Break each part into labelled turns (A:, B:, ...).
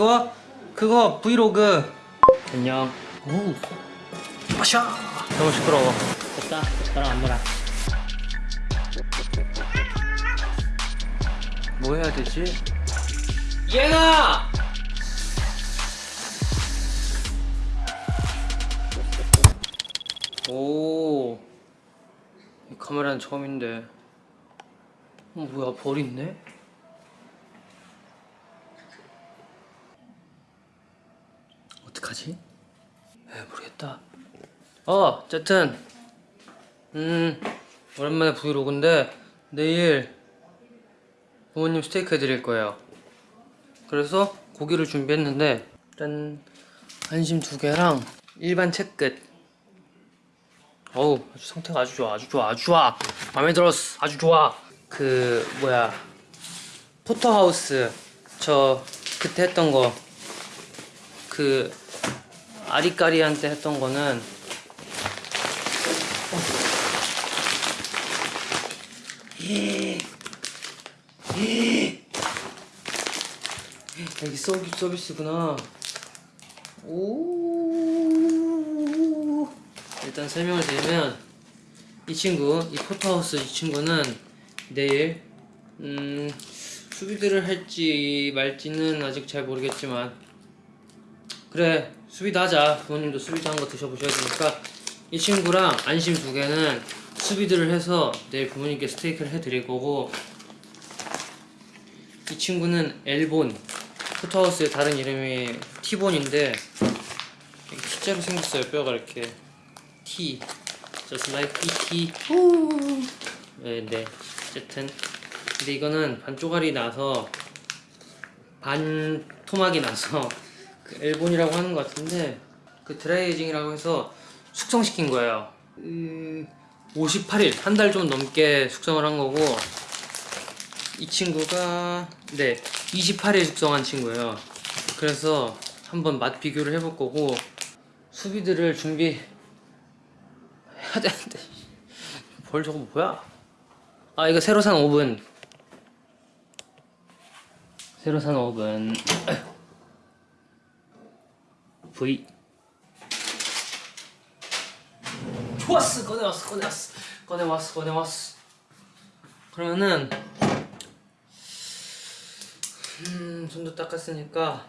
A: 이거 그거 브이로그 안녕 오 마샤 너무 시끄러워
B: 됐다 젓가락 안 물어
A: 뭐 해야 되지? 얘가! 오, 이 카메라는 처음인데. 어, 뭐야, 벌 있네? 어떡하지? 에, 모르겠다. 어, 어쨌든, 음, 오랜만에 브이로그인데, 내일 부모님 스테이크 해드릴 거예요. 그래서 고기를 준비했는데 짠 한심 두 개랑 일반 채끝. 어우 아주 상태가 아주 좋아 아주 좋아 아주 좋아 마음에 들었어 아주 좋아 그 뭐야 포터하우스 저 그때 했던 거 그 아리까리한테 했던 거는 여기 서비, 서비스구나. 오. 일단 설명을 드리면 이 친구, 이 포터하우스 이 친구는 내일 음, 수비들을 할지 말지는 아직 잘 모르겠지만 그래 수비도 하자. 부모님도 수비도 한거 드셔보셔야 되니까. 이 친구랑 안심 두 개는 수비들을 해서 내일 부모님께 스테이크를 해드릴 거고 이 친구는 엘본 포터하우스의 다른 이름이 티본인데 T자로 생겼어요. 뼈가 이렇게. T. Just like PT 네, 네. 어쨌든. 근데 이거는 반 쪼가리 나서 반 토막이 나서 그 엘본이라고 하는 것 같은데 그 드라이에이징이라고 해서 숙성시킨 거예요. 음, 58일 한 달 좀 넘게 숙성을 한 거고 이 친구가 네 28일 숙성한 친구예요. 그래서 한번 맛 비교를 해볼 거고 수비들을 준비 해야 되는데. 벌 저거 뭐야? 아 이거 새로 산 오븐. 새로 산 오븐 V. 좋았어 꺼내왔어 꺼내왔어. 꺼내왔어 꺼내왔어. 그러면은 음, 손도 닦았으니까.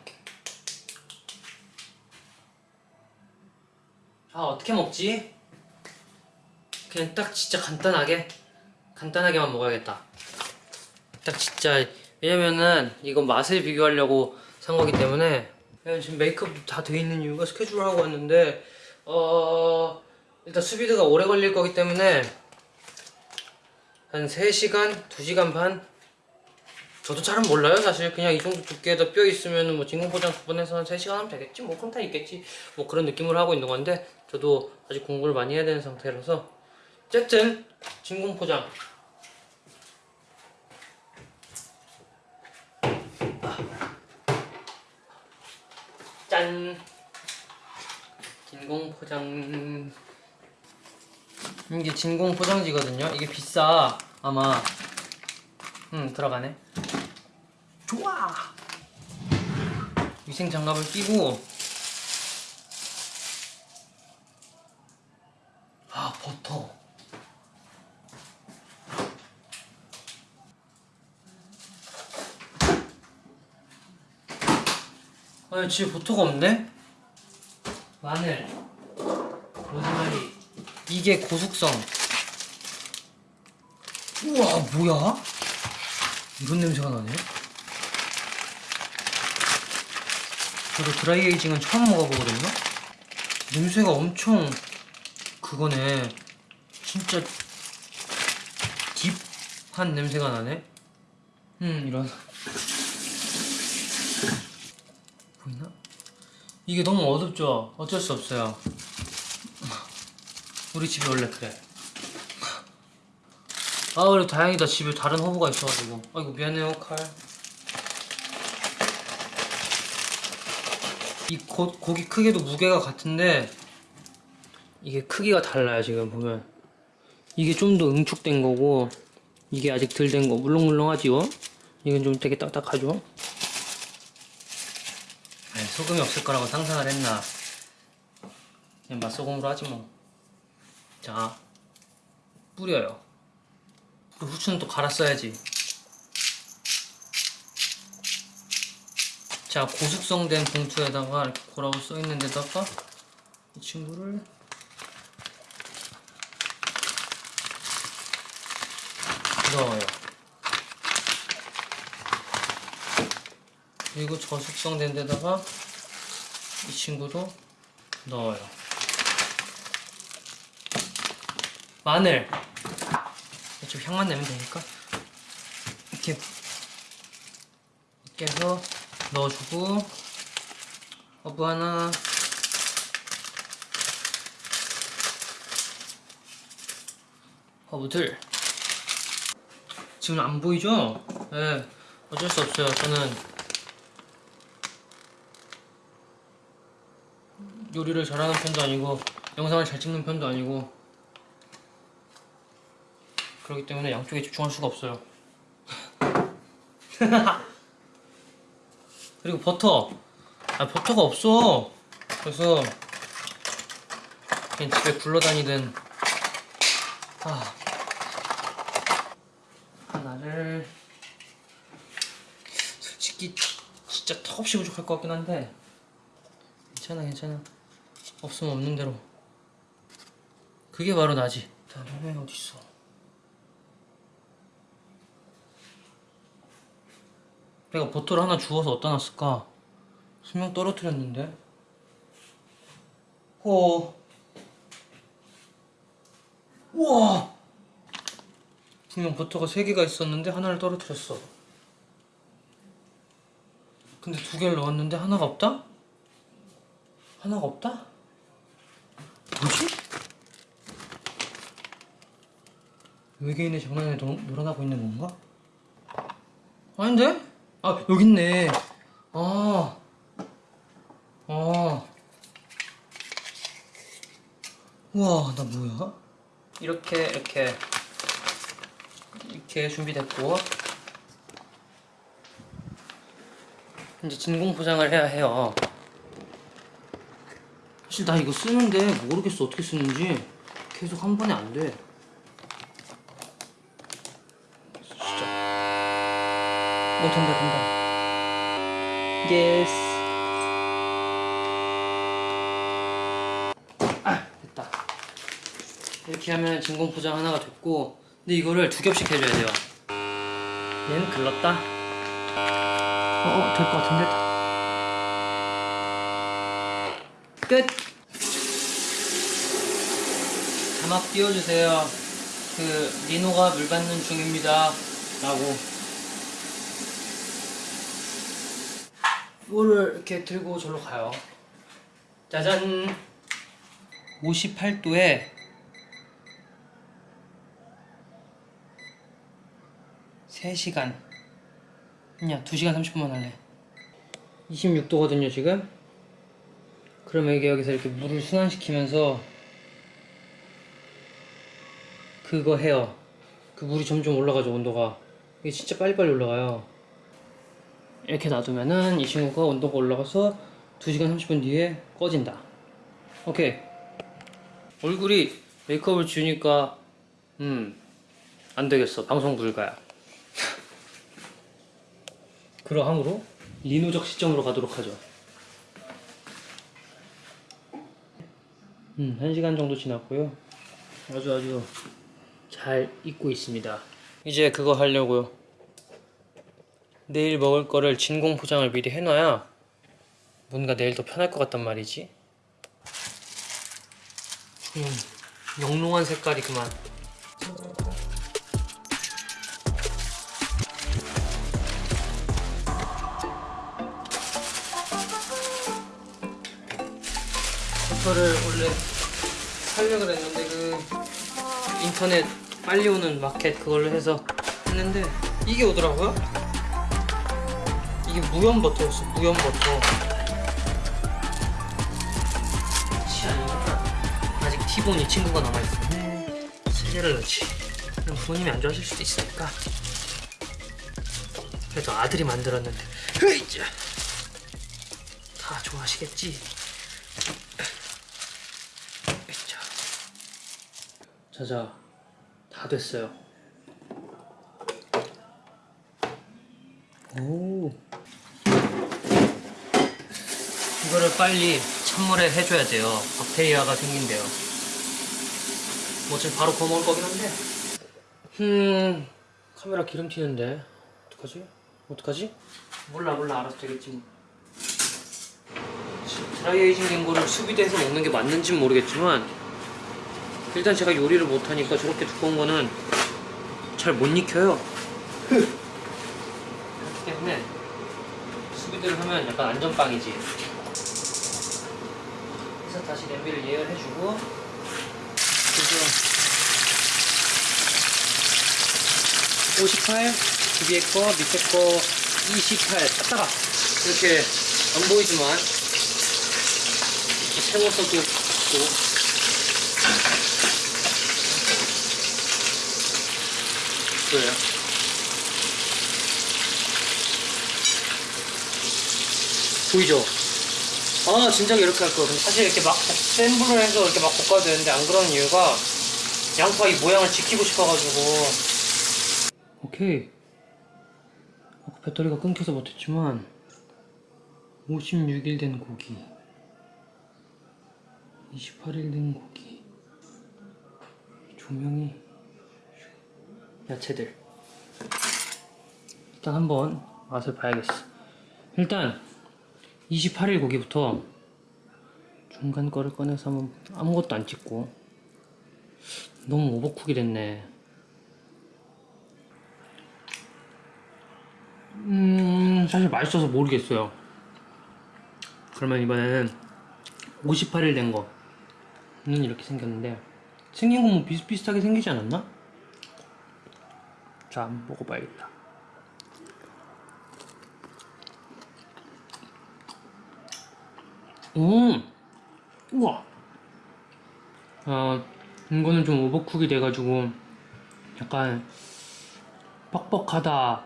A: 아 어떻게 먹지? 그냥 딱 진짜 간단하게 간단하게만 먹어야겠다. 딱 진짜 왜냐면은 이거 맛을 비교하려고 산 거기 때문에 지금 메이크업도 다 돼 있는 이유가 스케줄을 하고 왔는데 어 일단 수비드가 오래 걸릴 거기 때문에 한 3시간, 2시간 반? 저도 잘은 몰라요 사실. 그냥 이 정도 두께에다 뼈 있으면 뭐 진공포장 해서 한 3시간 하면 되겠지? 뭐 그럼 다 있겠지. 뭐 그런 느낌으로 하고 있는 건데 저도 아직 공부를 많이 해야 되는 상태라서. 어쨌든 진공포장 짠 진공 포장. 이게 진공 포장지거든요. 이게 비싸 아마. 음 들어가네. 좋아. 위생 장갑을 끼고. 아 버터 아 집에 버터가 없네? 마늘 로즈마리 이게 고숙성. 우와 뭐야? 이런 냄새가 나네. 저도 드라이에이징은 처음 먹어보거든요? 냄새가 엄청 그거네. 진짜 딥한 냄새가 나네. 음 이런 보이나? 이게 너무 어둡죠? 어쩔 수 없어요. 우리 집이 원래 그래. 아 그래도 다행이다. 집에 다른 허브가 있어가지고. 아이고 미안해요 칼. 이 고기 크기도 무게가 같은데 이게 크기가 달라요 지금 보면. 이게 좀 더 응축된 거고 이게 아직 덜 된 거. 물렁물렁하지요? 이건 좀 되게 딱딱하죠? 소금이 없을 거라고 상상을 했나. 그냥 맛소금으로 하지 뭐자 뿌려요. 그리고 후추는 또 갈았어야지. 자 고숙성된 봉투에다가 이렇게 고라고 써있는 데다가 이 친구를. 넣어요 그리고 저숙성 된 데다가 이 친구도 넣어요. 마늘. 좀 향만 내면 되니까. 이렇게 이렇게 해서 넣어주고 어부 하나. 어부 둘. 지금 안 보이죠? 네 어쩔 수 없어요. 저는 요리를 잘하는 편도 아니고 영상을 잘 찍는 편도 아니고 그렇기 때문에 양쪽에 집중할 수가 없어요. 그리고 버터. 아 버터가 없어. 그래서 그냥 집에 굴러다니든. 아. 하나를 솔직히 진짜 턱없이 부족할 것 같긴 한데. 괜찮아 괜찮아 없으면 없는 대로. 그게 바로 나지. 다음에 어딨어? 내가 버터를 하나 주워서 어디다 놨을까? 분명 떨어뜨렸는데. 호. 우와! 분명 버터가 3개가 있었는데 하나를 떨어뜨렸어. 근데 두 개를 넣었는데 하나가 없다? 하나가 없다? 뭐지? 외계인의 장난에 놀, 놀아나고 있는 건가? 아닌데? 아 여기 있네 아 아. 우와 나 뭐야? 이렇게 이렇게 이렇게 준비됐고 이제 진공 포장을 해야 해요 사실 나 이거 쓰는데 모르겠어 어떻게 쓰는지 계속 한 번에 안 돼. 진짜. 오 된다 된다. yes. 아 됐다. 이렇게 하면 진공 포장 하나가 됐고, 근데 이거를 두 겹씩 해줘야 돼요. 얘는 글렀다. 어 될 것 같은데. 끝! 자막 띄워주세요. 그, 리노가 물 받는 중입니다. 라고. 이거를 이렇게 들고 절로 가요. 짜잔! 58도에 3시간. 아니야, 2시간 30분만 할래. 26도거든요, 지금. 그러면 이게 여기서 이렇게 물을 순환시키면서 그거 해요. 그 물이 점점 올라가죠, 온도가. 이게 진짜 빨리빨리 올라가요. 이렇게 놔두면은 이 친구가 온도가 올라가서 2시간 30분 뒤에 꺼진다. 오케이. 얼굴이 메이크업을 지우니까, 음, 안 되겠어. 방송 불가야. 그러함으로 리노적 시점으로 가도록 하죠. 음, 1시간 정도 지났고요. 아주 아주 잘 익고 있습니다. 이제 그거 하려고요. 내일 먹을 거를 진공 포장을 미리 해놔야 뭔가 내일 더 편할 것 같단 말이지. 음, 영롱한 색깔이 그만. 버터를 원래 살려고 그랬는데 그 인터넷 빨리 오는 마켓 그걸로 해서 했는데 이게 오더라고요. 이게 무염 버터였어 무염 버터. 아직 티본이 친구가 남아있어. 세 개를 넣지. 그럼 부모님이 안 좋아하실 수도 있으니까. 그래도 아들이 만들었는데. 으이자. 다다 좋아하시겠지? 자자, 다 됐어요. 오. 이거를 빨리 찬물에 해줘야 돼요. 박테리아가 생긴대요. 뭐 지금 바로 구워 먹을 거긴 한데. 음, 카메라 기름 튀는데 어떡하지? 어떡하지? 몰라 몰라 알아서 되겠지 뭐. 드라이에이징 된 거를 수비대에서 먹는 게 맞는지는 모르겠지만 일단 제가 요리를 못하니까 저렇게 두꺼운 거는 잘 못 익혀요. 그렇기 때문에 수비대를 하면 약간 안전빵이지. 그래서 다시 냄비를 예열해주고 그래서 58 위에 거 밑에 거 28 딱딱아 이렇게 안 보이지만 이렇게 세워서도 그래요 보이죠? 아 진작 이렇게 할 거. 근데 사실 이렇게 막 센 불을 해서 이렇게 막 볶아야 되는데 안 그러는 이유가 양파 이 모양을 지키고 싶어가지고. 오케이. 아까 배터리가 끊겨서 못했지만 56일 된 고기, 28일 된 고기, 조명이 야채들. 일단 한번 맛을 봐야겠어. 일단 28일 고기부터 중간 거를 꺼내서 한번 아무것도 안 찍고 너무 오버쿡이 됐네 음 사실 맛있어서 모르겠어요 그러면 이번에는 58일 된 거는 이렇게 생겼는데 생긴 건 뭐 비슷비슷하게 생기지 않았나? 자 한번 먹어봐야겠다 음, 우와. 아, 이거는 좀 오버쿡이 돼가지고 약간 뻑뻑하다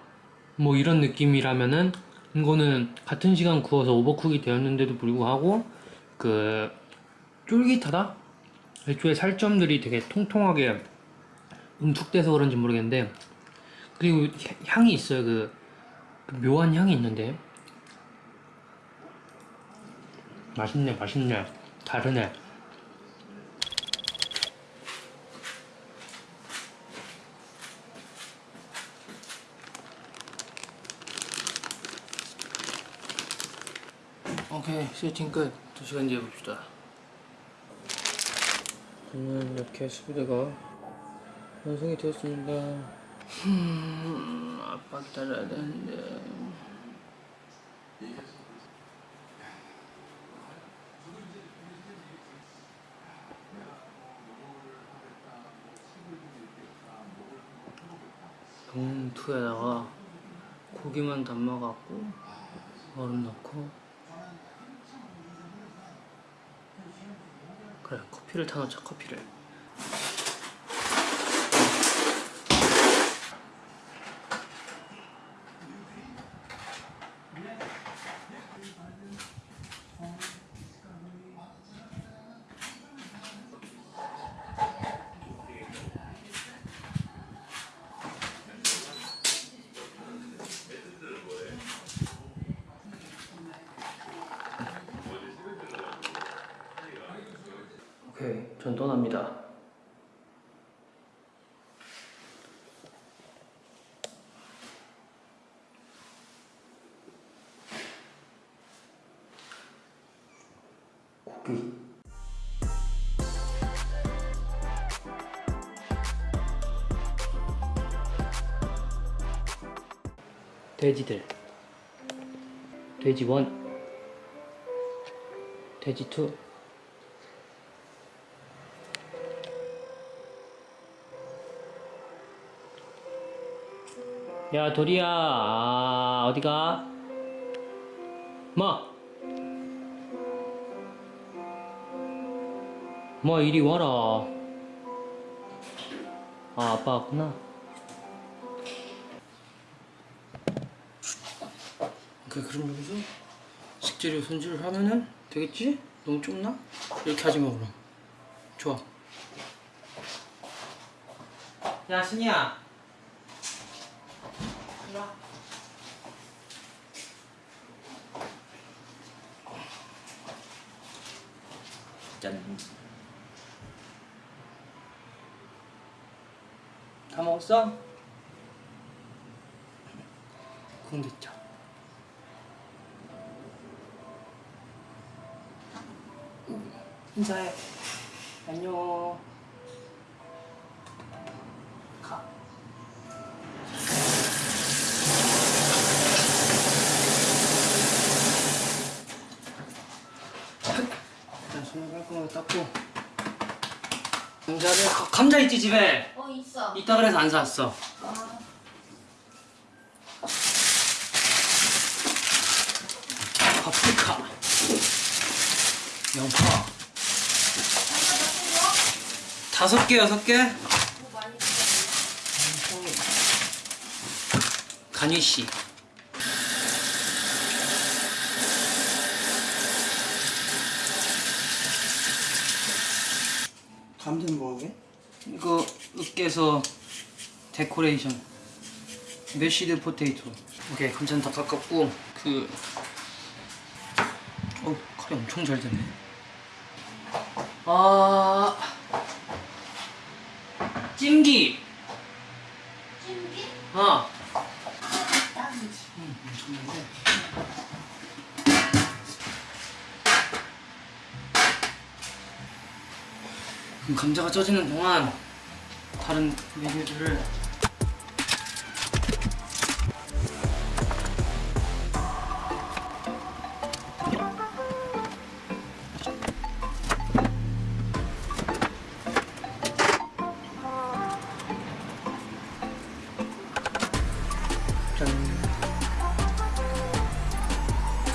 A: 뭐 이런 느낌이라면은 이거는 같은 시간 구워서 오버쿡이 되었는데도 불구하고 그 쫄깃하다? 애초에 살점들이 되게 통통하게 응축돼서 그런지 모르겠는데 그리고 향이 있어요. 그, 그 묘한 향이 있는데. 맛있네 맛있네. 다르네. 오케이 세팅 끝. 2시간 뒤에 봅시다. 저는 이렇게 수비대가 완성이 되었습니다 음, 아빠 기다려야 되는데. 봉투에다가 고기만 담아갖고 얼음 넣고. 그래 커피를 타놓자 커피를 오케이 전 떠납니다. 고기. 돼지들. 돼지 원. 돼지 투 야 도리야 아, 어디가? 뭐? 뭐 이리 와라 아 아빠 왔구나 오케이 그럼 여기서 식재 엎드려 손질을 하면은 되겠지? 너무 좁나? 이렇게 하지 마 그럼 좋아 야 일로 와 짠. 다 먹었어? 그럼 됐죠. 인사해. 안녕. 감자 있지 집에?
B: 어 있어.
A: 이따 그래서 안 사왔어.
B: 아,
A: 파프리카. 양파. 다섯 개, 여섯 개?
B: 더뭐 많이 뜯어.
A: 간희 씨.
C: 감자는 뭐게?
A: 이거 으깨서 데코레이션. mashed potato. 오케이, 감자는 다 깎았고 그. 어, 칼이 엄청 잘 드네. 아. 찜기.
B: 찜기?
A: 어. 감자가 쪄지는 동안 다른 메뉴들을 짠.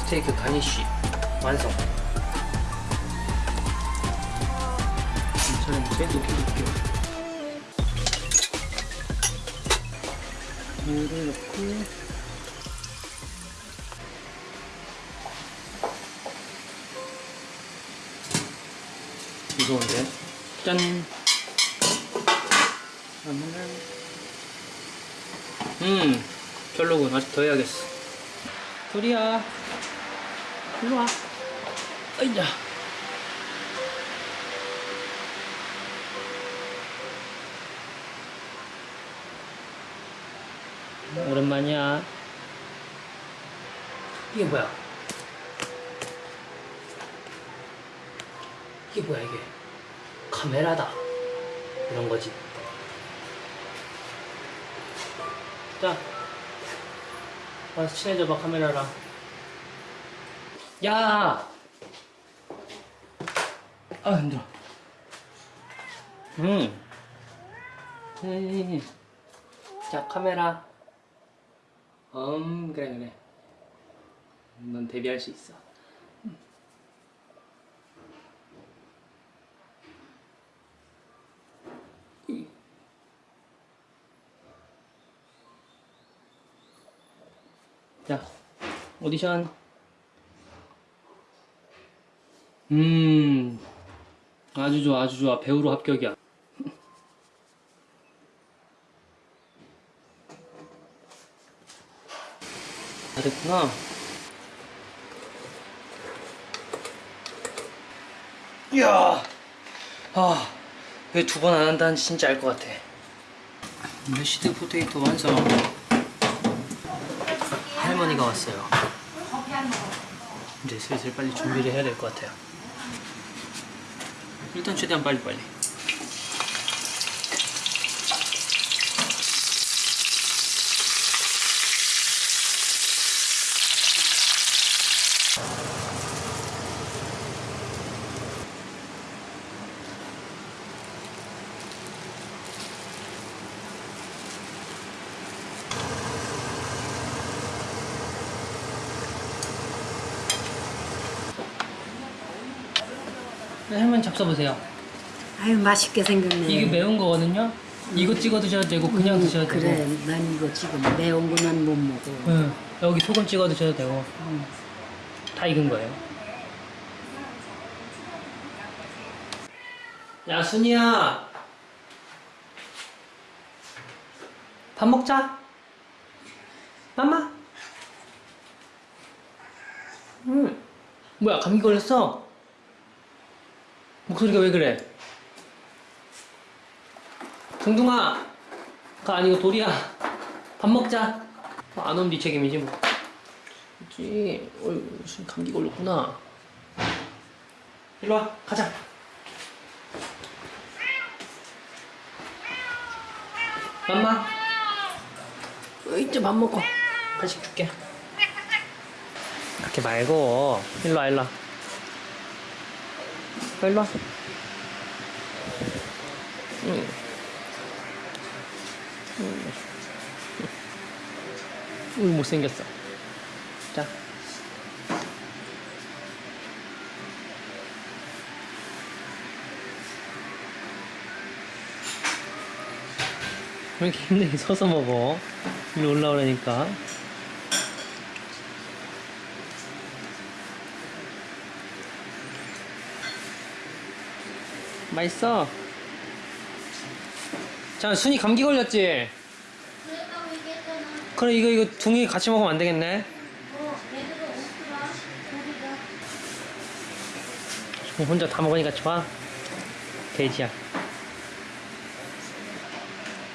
A: 스테이크 가니쉬 완성 괜찮은데? 높게 높게 물을 넣고 무서운데? 짠 그러면은 음 별로군 아직 더 해야겠어 도리야 일로 와 아이자 오랜만이야. 이게 뭐야? 이게 뭐야 이게? 카메라다. 이런 거지. 자 와서 친해져봐 카메라랑. 야! 아 힘들어. 음. 헤이. 자 카메라 음 그래 그래 넌 데뷔할 수 있어 음. 이. 자 오디션 음 아주 좋아 아주 좋아 배우로 합격이야 다 됐구나 이야 아 왜 두 번 안 한다는지 진짜 알 것 같아 mashed potato 완성 할머니가 왔어요. 이제 슬슬 빨리 준비를 해야 될 것 같아요. 일단 최대한 빨리 빨리. 네, 할머니 잡숴보세요.
D: 아유 맛있게 생겼네.
A: 이게 매운 거거든요. 이거 찍어 드셔도 되고 그냥
D: 음,
A: 드셔도
D: 그래,
A: 되고.
D: 난 이거 지금 매운 거는 못 먹어.
A: 응. 여기 소금 찍어 드셔도 되고.
D: 음.
A: 다 익은 거예요. 야, 순이야. 밥 먹자. 맘마. 음. 뭐야, 감기 걸렸어? 목소리가 왜 그래? 동둥아. 가 아니고 돌이야. 밥 먹자. 어, 안 오면 네 책임이지 뭐. 그치. 어이, 무슨 감기 걸렸구나. 일로 와, 가자. 맘마. 어, 이제 밥 먹어. 간식 줄게. 그렇게 말고 일로 와, 일로 와. 어, 일로 와. 응. 응. 으, 못생겼어. 자. 왜 이렇게 힘들게 서서 먹어? 일로 올라오라니까. 맛있어. 자, 순이 감기 걸렸지? 그래, 이거, 이거 둥이 같이 먹으면 안 되겠네.
B: 우리가.
A: 혼자 다 먹으니까 좋아. 돼지야.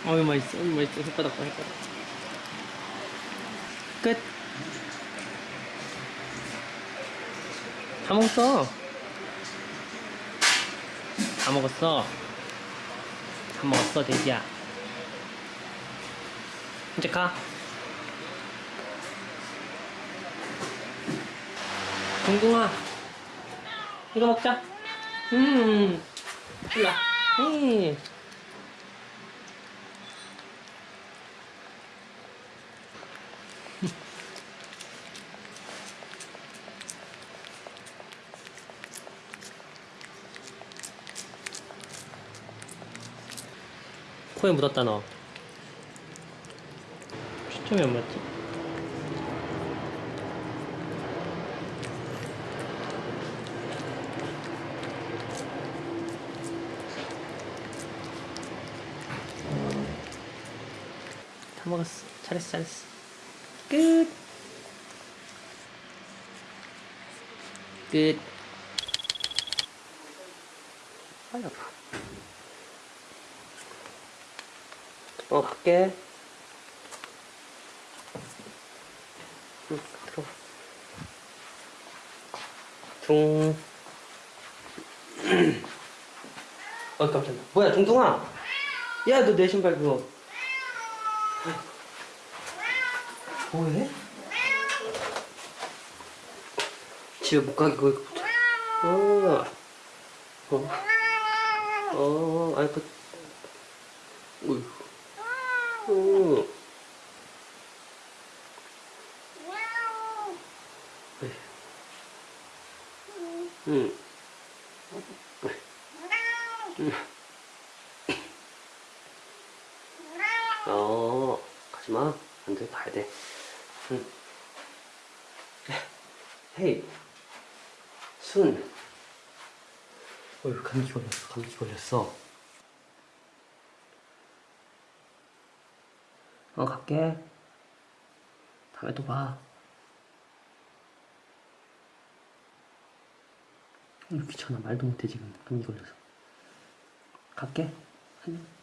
A: 어이 맛있어, 어이 맛있어. 혓바닥 봐, 혓바닥. 끝. 다 먹었어. 다 먹었어. 다 먹었어, 돼지야. 이제 가. 동동아. 이거 먹자. 음. 일로 와. 음. 코에 묻었다 너. 안 맞지? 다 먹었어. 잘했어, 잘했어. 끝. 끝. 어, 갈게. 응, 들어와. 둥. 어, 깜짝이야. 뭐야, 둥둥아? 야, 너 내 신발 그거. 뭐해? 집에 못 가게 붙어. 어. 어. 어, 아이, 그. 어휴. 어. 에이. 응. 응. 어, 가지 마. 안 돼, 가야 돼. 응. 헤이. 순. 어휴, 감기 걸렸어, 감기 걸렸어. 어, 갈게. 다음에 또 봐. 어, 귀찮아. 말도 못해, 지금. 감기 걸려서. 갈게. 안녕.